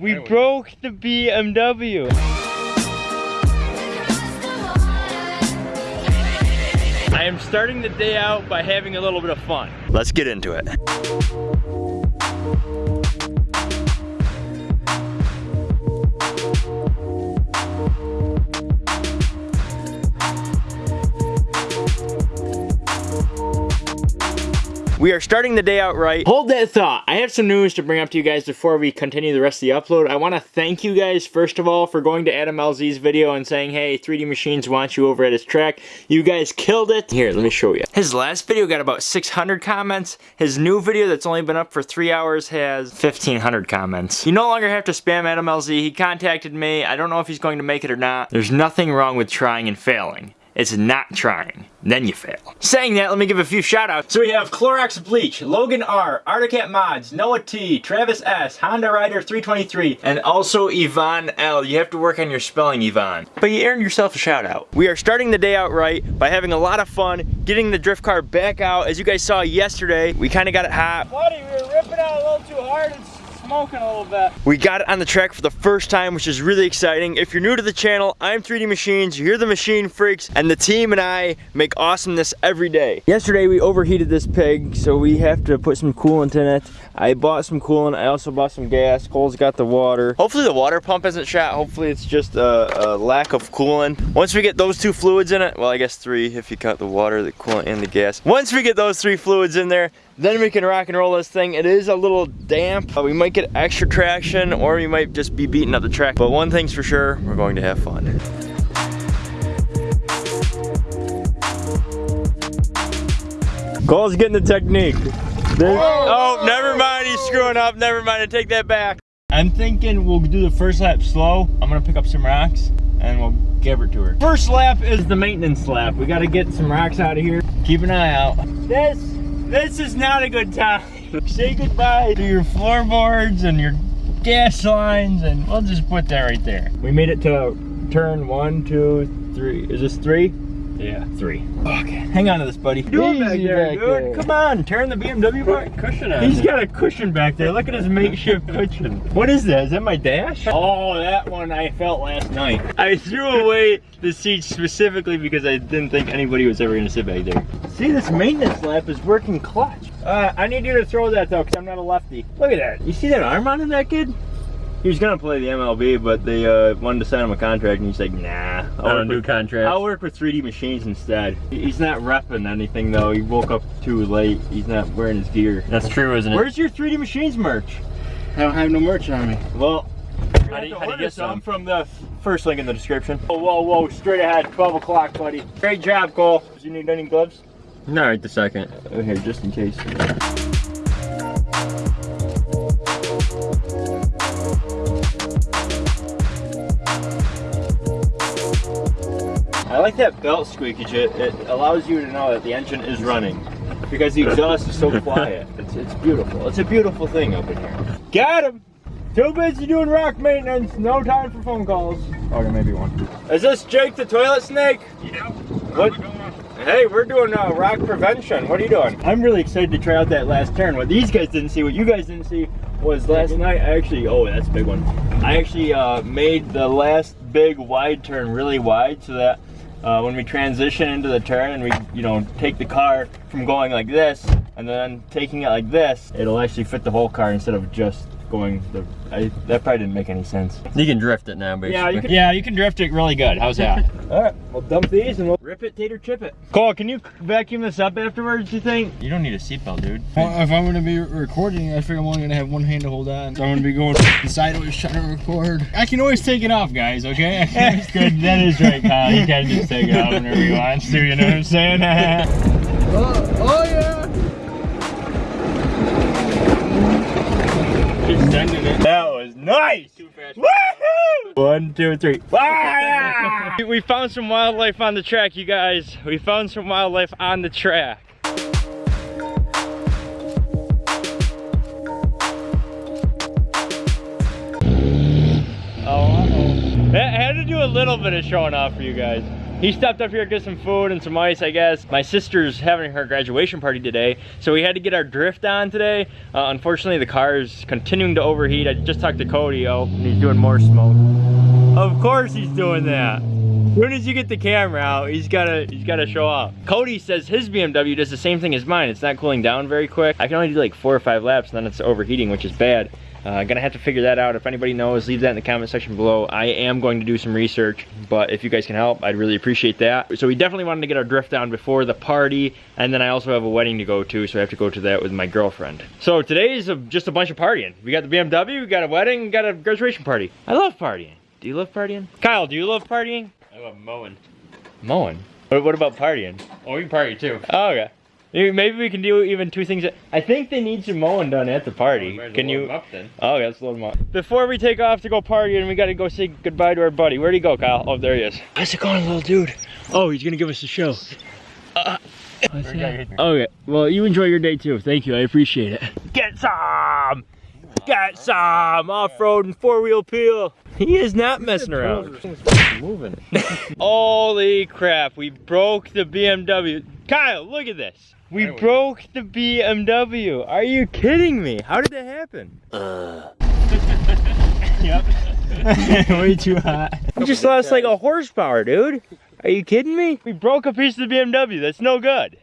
We broke the BMW. I am starting the day out by having a little bit of fun. Let's get into it. We are starting the day out right. Hold that thought. I have some news to bring up to you guys before we continue the rest of the upload. I want to thank you guys, first of all, for going to Adam LZ's video and saying, hey, 3D Machines wants you over at his track. You guys killed it. Here, let me show you. His last video got about 600 comments. His new video that's only been up for three hours has 1,500 comments. You no longer have to spam Adam LZ. He contacted me. I don't know if he's going to make it or not. There's nothing wrong with trying and failing. It's not trying. Then you fail. Saying that, let me give a few shout outs. So we have Clorox Bleach, Logan R, Articat Mods, Noah T, Travis S, Honda Rider 323, and also Yvonne L. You have to work on your spelling, Yvonne. But you earned yourself a shout out. We are starting the day out right by having a lot of fun, getting the drift car back out. As you guys saw yesterday, we kind of got it hot. Buddy, we were ripping out a little too hard smoking a little bit. We got it on the track for the first time, which is really exciting. If you're new to the channel, I'm 3D Machines, you're the Machine Freaks, and the team and I make awesomeness every day. Yesterday we overheated this pig, so we have to put some coolant in it. I bought some coolant, I also bought some gas. Cole's got the water. Hopefully the water pump isn't shot. Hopefully it's just a, a lack of coolant. Once we get those two fluids in it, well I guess three if you cut the water, the coolant, and the gas. Once we get those three fluids in there, then we can rock and roll this thing. It is a little damp. Uh, we might get extra traction or we might just be beating up the track. But one thing's for sure, we're going to have fun. Cole's getting the technique. oh, never mind, he's screwing up. Never mind, I take that back. I'm thinking we'll do the first lap slow. I'm gonna pick up some rocks and we'll give it to her. First lap is the maintenance lap. We gotta get some rocks out of here. Keep an eye out. This this is not a good time. Say goodbye to your floorboards and your gas lines and we'll just put that right there. We made it to turn one, two, three. Is this three? Yeah, three. Okay, hang on to this, buddy. Doing back there, dude. There. Come on, turn the BMW back. Cushion on He's got a cushion back there. Look at his makeshift cushion. What is that? Is that my dash? Oh, that one I felt last night. I threw away the seat specifically because I didn't think anybody was ever gonna sit back there. See, this maintenance lap is working clutch. Uh, I need you to throw that though, because I'm not a lefty. Look at that. You see that arm on that kid? He was gonna play the MLB, but they uh, wanted to sign him a contract, and he's like, "Nah, I'll new contract. I'll work with 3D Machines instead." He's not repping anything though. He woke up too late. He's not wearing his gear. That's true, isn't it? Where's your 3D Machines merch? I don't have no merch on me. Well, how do you, how do you get some? from the first link in the description. Whoa, whoa, whoa! Straight ahead, 12 o'clock, buddy. Great job, Cole. Do you need any gloves? No, right the second. Oh, here, just in case. That belt squeakage. It, it allows you to know that the engine is running because the exhaust is so quiet. It's, it's beautiful. It's a beautiful thing up in here. Got him! Too busy doing rock maintenance. No time for phone calls. Okay, maybe one. Is this Jake the toilet snake? Yeah. What? Hey, we're doing uh, rock prevention. What are you doing? I'm really excited to try out that last turn. What these guys didn't see, what you guys didn't see, was last night I actually, oh, that's a big one. I actually uh, made the last big wide turn really wide so that uh, when we transition into the turn and we, you know, take the car from going like this and then taking it like this, it'll actually fit the whole car instead of just going the I, that probably didn't make any sense. You can drift it now, basically. Yeah, you can, yeah, you can drift it really good. How's that? All right, we'll dump these and we'll rip it, tater, chip it. Cole, can you vacuum this up afterwards, you think? You don't need a seatbelt, dude. Well, if I'm going to be recording, I figure I'm only going to have one hand to hold on. So I'm going to be going sideways trying to record. I can always take it off, guys, okay? That's good. That is right, Kyle. You can just take it off whenever you want to, you know what I'm saying? oh, oh, yeah. That was nice. Woohoo! One, two, three. Ah! we found some wildlife on the track, you guys. We found some wildlife on the track. Oh, uh -oh. That had to do a little bit of showing off for you guys. He stopped up here to get some food and some ice, I guess. My sister's having her graduation party today, so we had to get our drift on today. Uh, unfortunately, the car is continuing to overheat. I just talked to Cody, oh, and he's doing more smoke. Of course he's doing that. As soon as you get the camera out, he's gotta he's gotta show up. Cody says his BMW does the same thing as mine. It's not cooling down very quick. I can only do like four or five laps, and then it's overheating, which is bad. Uh, gonna have to figure that out. If anybody knows, leave that in the comment section below. I am going to do some research, but if you guys can help, I'd really appreciate that. So we definitely wanted to get our drift down before the party, and then I also have a wedding to go to, so I have to go to that with my girlfriend. So today is a, just a bunch of partying. We got the BMW, we got a wedding, we got a graduation party. I love partying. Do you love partying? Kyle, do you love partying? I love mowing. Mowing. What, what about partying? Oh, we can party too. Oh, okay. Maybe maybe we can do even two things. I think they need some mowing done at the party. Might as well Can you? up then? Oh, yeah, let's load them up. Before we take off to go party, and we gotta go say goodbye to our buddy. Where'd he go, Kyle? Oh, there he is. How's it going, little dude? Oh, he's gonna give us a show. Uh, what's? Okay, well, you enjoy your day too. Thank you, I appreciate it. Get some! Get some! Off-road and four-wheel peel. He is not messing around. Moving. Holy crap, we broke the BMW. Kyle, look at this. We broke the BMW. Are you kidding me? How did that happen? Uh. Yep. Way too hot. We just lost like a horsepower, dude. Are you kidding me? We broke a piece of the BMW. That's no good.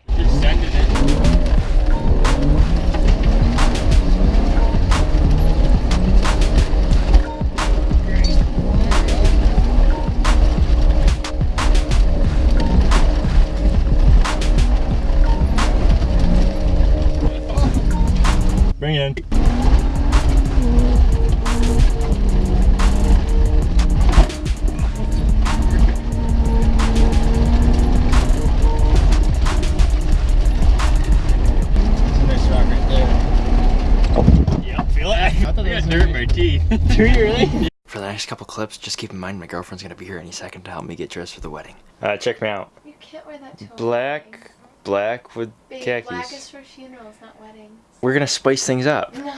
Do you really? For the next couple clips, just keep in mind my girlfriend's gonna be here any second to help me get dressed for the wedding. Uh, check me out. You can't wear that to a. Black, black with Babe, khakis. black is for funerals, not weddings. We're gonna spice things up. No.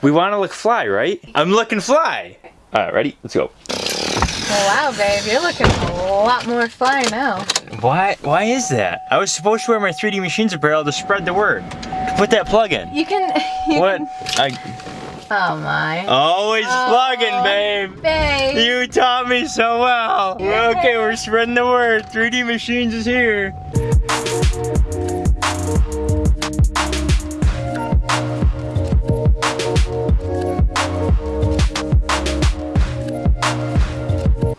We want to look fly, right? I'm looking fly. All right, ready? Let's go. wow, babe, you're looking a lot more fly now. Why? Why is that? I was supposed to wear my 3D Machines apparel to spread the word. To put that plug in. You can. You What? Can, I oh my. always Oh. plugging, babe. Babe. You taught me so well. We're okay, we're spreading the word. 3D Machines is here.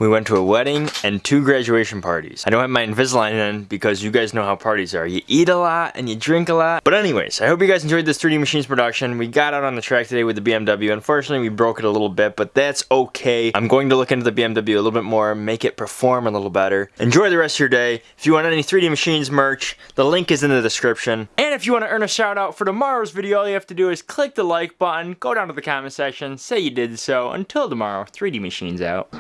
We went to a wedding and two graduation parties. I don't have my Invisalign in because you guys know how parties are. You eat a lot and you drink a lot. But anyways, I hope you guys enjoyed this 3D Machines production. We got out on the track today with the BMW. Unfortunately, we broke it a little bit, but that's okay. I'm going to look into the BMW a little bit more, make it perform a little better. Enjoy the rest of your day. If you want any 3D Machines merch, the link is in the description. And if you want to earn a shout out for tomorrow's video, all you have to do is click the like button, go down to the comment section, say you did so. Until tomorrow, 3D Machines out.